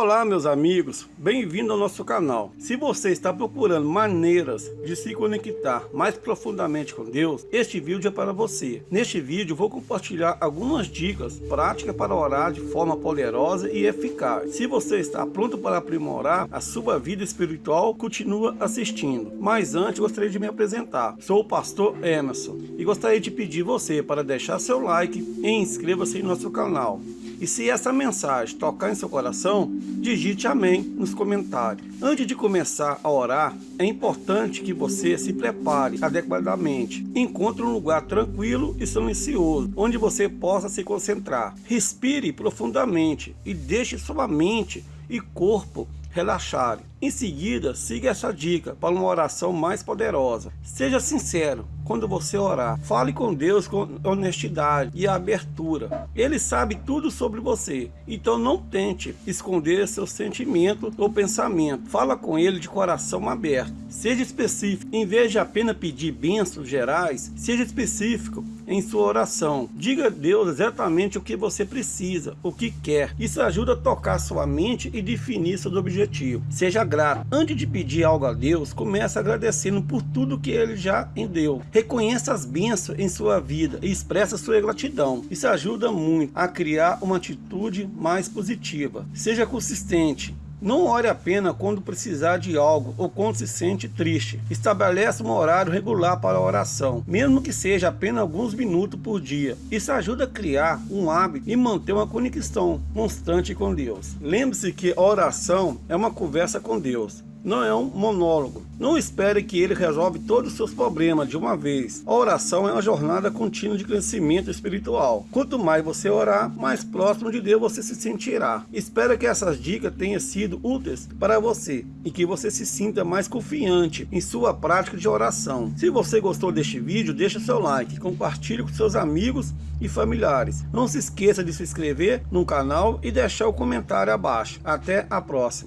Olá meus amigos, bem-vindo ao nosso canal. Se você está procurando maneiras de se conectar mais profundamente com Deus, este vídeo é para você. Neste vídeo vou compartilhar algumas dicas práticas para orar de forma poderosa e eficaz. Se você está pronto para aprimorar a sua vida espiritual, continua assistindo. Mas antes gostaria de me apresentar. Sou o pastor Emerson e gostaria de pedir você para deixar seu like e inscreva-se em nosso canal. E se essa mensagem tocar em seu coração, digite amém nos comentários. Antes de começar a orar, é importante que você se prepare adequadamente. Encontre um lugar tranquilo e silencioso, onde você possa se concentrar. Respire profundamente e deixe sua mente e corpo relaxarem. Em seguida, siga essa dica para uma oração mais poderosa. Seja sincero quando você orar. Fale com Deus com honestidade e abertura. Ele sabe tudo sobre você, então não tente esconder seus sentimentos ou pensamento. Fala com ele de coração aberto. Seja específico. Em vez de apenas pedir bênçãos gerais, seja específico em sua oração. Diga a Deus exatamente o que você precisa, o que quer. Isso ajuda a tocar sua mente e definir seus objetivos. Seja grato. Antes de pedir algo a Deus, comece agradecendo por tudo que Ele já em deu. Reconheça as bênçãos em sua vida e expressa sua gratidão. Isso ajuda muito a criar uma atitude mais positiva. Seja consistente. Não ore apenas quando precisar de algo ou quando se sente triste. Estabeleça um horário regular para a oração, mesmo que seja apenas alguns minutos por dia. Isso ajuda a criar um hábito e manter uma conexão constante com Deus. Lembre-se que a oração é uma conversa com Deus não é um monólogo. Não espere que ele resolve todos os seus problemas de uma vez. A oração é uma jornada contínua de crescimento espiritual. Quanto mais você orar, mais próximo de Deus você se sentirá. Espero que essas dicas tenham sido úteis para você e que você se sinta mais confiante em sua prática de oração. Se você gostou deste vídeo, deixe seu like, compartilhe com seus amigos e familiares. Não se esqueça de se inscrever no canal e deixar o comentário abaixo. Até a próxima.